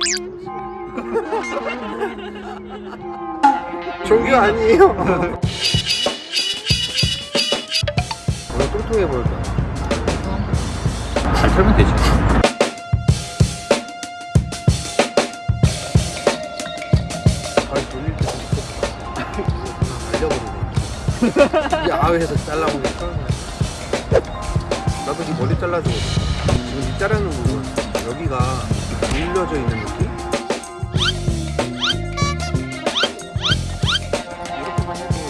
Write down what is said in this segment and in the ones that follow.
종교 아니에요? 오늘 뚱뚱해 보였다 잘 털면 되지. 아니 돌릴 때 말려버리네. 이 아외에서 잘라보니까. 나도 이 머리 잘라주거든. 지금 이 자르는 부분 여기가 눌려져 있는 느낌? 이렇게만 해도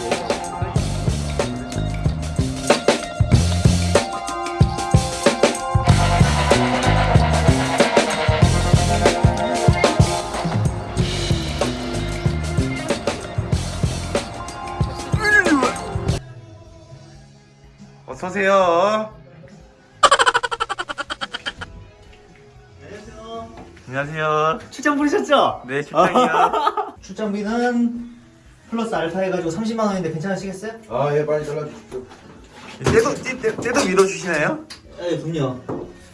여기가 어서 오세요. 안녕하세요. 출장 부르셨죠? 네, 출장이요. 출장비는 플러스 알파 해가지고 30만 원인데 괜찮으시겠어요? 아 예 빨리 잘라주십시오 떼도 떼, 떼도 밀어주시나요? 네, 그럼요.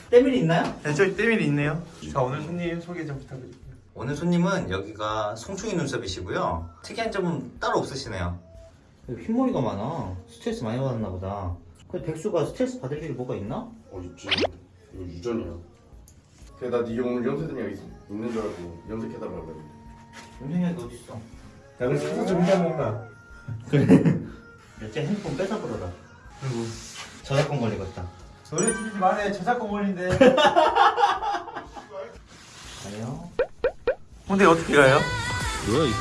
때밀이 있나요? 네, 저기 떼밀이 있네요. 자, 오늘 손님 소개 좀 부탁드릴게요. 오늘 손님은 여기가 송충이 눈썹이시고요. 특이한 점은 따로 없으시네요. 흰머리가 많아. 스트레스 많이 받았나 보다. 근데 백수가 스트레스 받을 일이 뭐가 있나? 어 있지 이거 유전이야 그래 나네 오늘 염색된 약 있는 줄 알고 염색해달라고 그랬는데 윤생이가 어딨어? 야, 그래서 사서 좀 해야 먹나? 몇째 핸드폰 뺏어 버려라. 아이고. 저작권 걸리겠다. 노래 틀리지 말해. 저작권 걸린대. 아니요. 근데 어떻게 가요?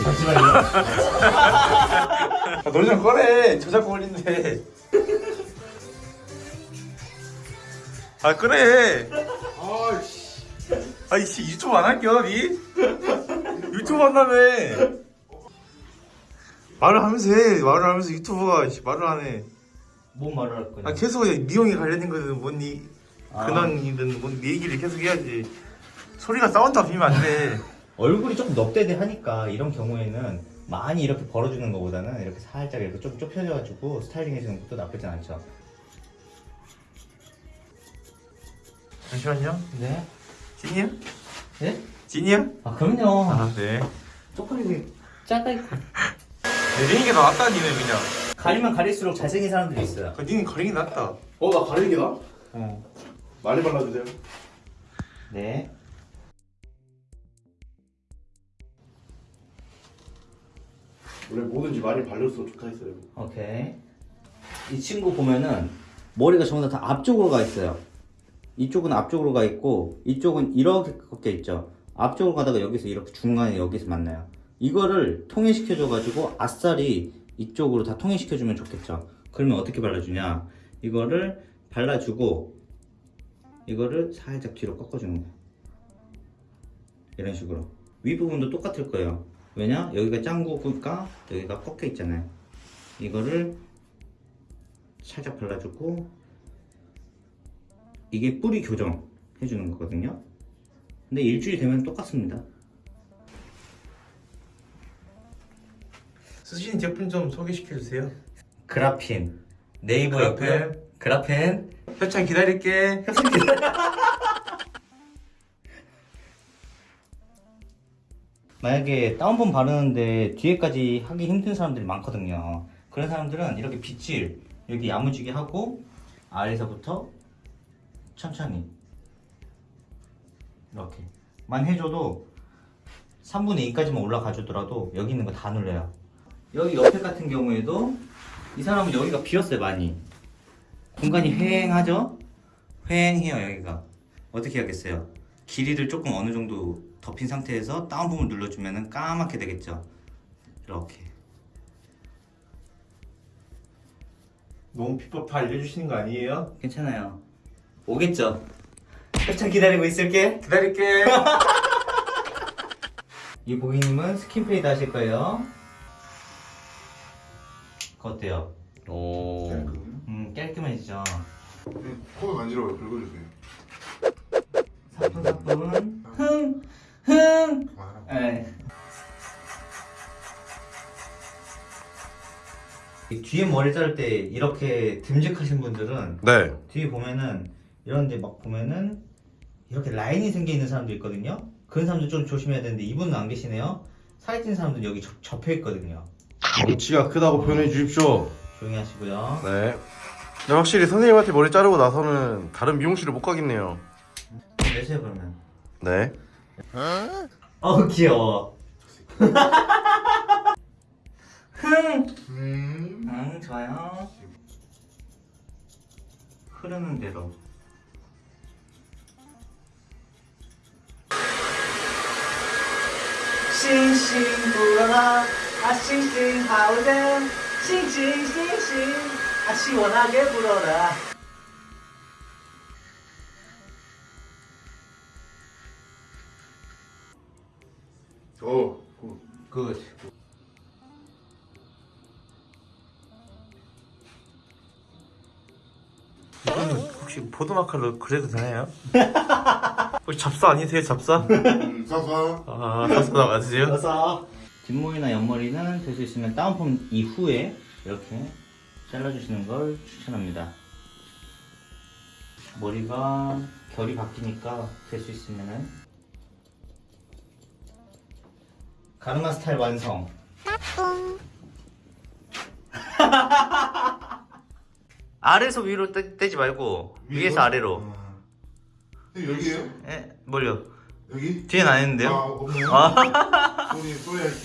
잠시만요. 아, 노래 좀 꺼내. 저작권 걸린대. 아, 그래. 아이씨 유튜브 안 할게요, 니? 유튜브 한다며. 말을 하면서 해. 말을 하면서 유튜브가 씨, 말을 안 해. 뭔 말을 할 거냐? 아, 계속 미용에 관련된 거든 뭔 니, 아. 근황이든 뭔니 얘기를 계속 해야지. 소리가 사운드가 비면 안 돼. 얼굴이 조금 넙대대하니까 이런 경우에는 많이 이렇게 벌어주는 것보다는 이렇게 살짝 이렇게 좀 좁혀져가지고 스타일링 해주는 것도 나쁘진 않죠. 잠시만요. 네. 진이야? 네? 진이야? 아 그럼요. 아, 네. 쪽팔리고 작아 있고. 내리는 게 더 낫다, 니는 그냥. 가리면 가릴수록 잘생긴 사람들이 있어요. 그, 니는 가리기 낫다. 어 나 가리는 게 나? 어. 많이 발라주세요 네. 원래 뭐든지 많이 발렸으면 좋다 했어요 오케이. 이 친구 보면은 머리가 전부 다 앞쪽으로 가 있어요. 이쪽은 앞쪽으로 가 있고 이쪽은 이렇게 꺾여 있죠. 앞쪽으로 가다가 여기서 이렇게 중간에 여기서 만나요. 이거를 통일시켜 줘 가지고 아싸리 이쪽으로 다 통일시켜 주면 좋겠죠. 그러면 어떻게 발라주냐? 이거를 발라주고 이거를 살짝 뒤로 꺾어주는 거예요. 이런 식으로 윗부분도 똑같을 거예요. 왜냐? 여기가 짱구니까 여기가 꺾여 있잖아요. 이거를 살짝 발라주고 이게 뿌리 교정 해주는 거거든요. 근데 일주일 되면 똑같습니다. 쓰시는 제품 좀 소개시켜 주세요. 그라핀 네이버에 그라펜. 그라펜 협찬 기다릴게. 만약에 다운펌 바르는데 뒤에까지 하기 힘든 사람들이 많거든요. 그런 사람들은 이렇게 빗질 여기 야무지게 하고 아래서부터 천천히 이렇게 만 해줘도 3분의 2까지만 올라가 주더라도 여기 있는 거 다 눌려요. 여기 옆에 같은 경우에도 이 사람은 여기가 비었어요 많이. 공간이 휑하죠? 휑해요 여기가. 어떻게 하겠어요? 길이를 조금 어느 정도 덮인 상태에서 다운펌을 눌러주면 까맣게 되겠죠? 이렇게. 너무 비법 다 알려주시는 거 아니에요? 괜찮아요. 오겠죠? 협찬 기다리고 있을게. 기다릴게. 이 고객님은 skin fade 하실 거예요. 그거 어때요? 오 음, 깔끔해지죠? 코에 간지러워요 긁어주세요 사뿐사뿐. 흥! 흥! 그만하라고 예. 이 뒤에 머리 자를 때 이렇게 듬직하신 분들은 네 뒤에 보면은 이런 데 막 보면은 이렇게 라인이 생겨 있는 사람도 있거든요. 그런 사람들 좀 조심해야 되는데 이분은 안 계시네요. 살이 찐 사람들 여기 접, 접혀 있거든요. 덩치가 크다고 표현해 주십시오. 조용히 하시고요. 네. 근데 확실히 선생님한테 머리 자르고 나서는 다른 미용실을 못 가겠네요. 내세요 그러면. 네. 어우 귀여워. 흥. 응 좋아요. 흐르는 대로. 싱싱 불어라 아 싱싱 하우댐 싱싱 싱싱 아 시원하게 불어라 어. 굿 이거는 혹시 포도마카로 그래도 되나요? 혹시 잡사 아니세요? 잡사? 사사. 아 잡사 맞으세요? 어서 뒷머리나 옆머리는 될 수 있으면 다운펌 이후에 이렇게 잘라주시는 걸 추천합니다. 머리가 결이 바뀌니까 될 수 있으면은 가르마 스타일 완성. 아래에서 위로 떼, 떼지 말고 위에서 아래로 여기에요? 에? 뭘요? 여기? 뒤엔 안아 했는데요? 없네요. 아. 소리 소리 할게.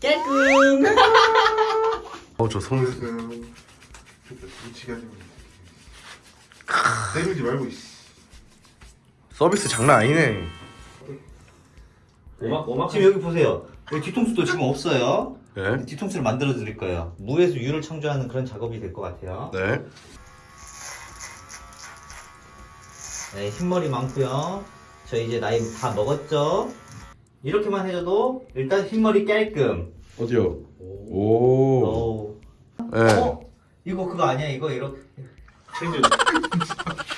깨끔 어저 성. 그 위치가 좀 때리지 말고 있어. 서비스 장난 아니네. 지금 여기 보세요 여기 뒤통수도 지금 없어요 네. 뒤통수를 만들어 드릴 거예요 무에서 유를 창조하는 그런 작업이 될 것 같아요 네. 네, 흰머리 많고요 저 이제 나이 다 먹었죠 이렇게만 해줘도 일단 흰머리 깔끔 어디요? 오. 오. 네. 어? 이거 그거 아니야 이거 이렇게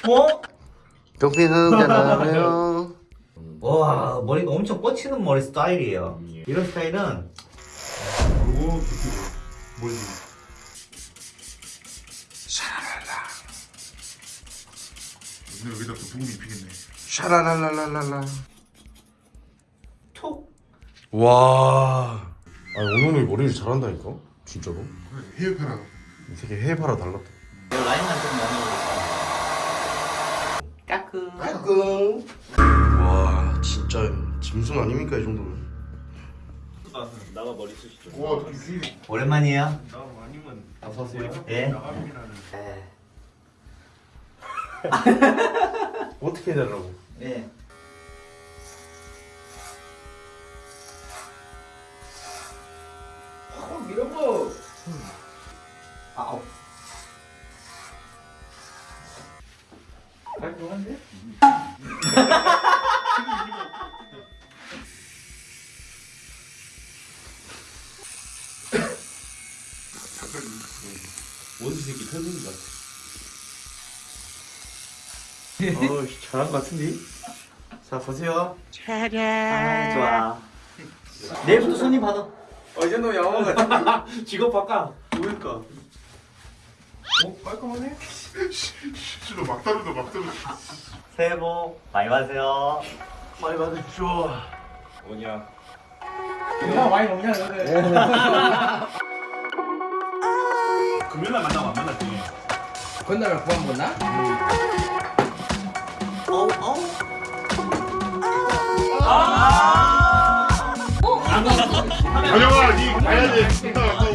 어? 경피는 와 머리가 엄청 뻗치는 머리 스타일이에요 이런 스타일은 그리고 비키고 뭐지? 근데 여기다 또 부금 입히겠네. 샤라랄랄랄랄라. 톡 와. 아니 오늘 머리를 잘한다니까. 진짜로. 헤어패라. 이 새끼 해봐라 달랐다. 이 라인만 좀 넘어가겠습니다 까끔 깔끔. 와 진짜 짐승 아닙니까 이 정도면. 와 되게 오랜만이에요 어서오세요 예 나가면은 네. 어떻게 해달라고? 네. 어, 이런 거. 아우. 원수 새끼 터진 것 같아 어우 잘한 것 같은데? 자 보세요 아, 좋아. 내일부터 손님 받아. 어, 이 정도면 양호한 것 같아 직업 바꿔 누굴까? 어? 깔끔하네? 실로 막 다루다 막 다루. 새해 복 많이 받으세요. 많이 받으십시오 뭐냐? 누나 많이 먹냐 너네 금요일날 만나고 안 만났지? 건너면 구한 건나? 어우, 어우. 가져가, 니 가야지.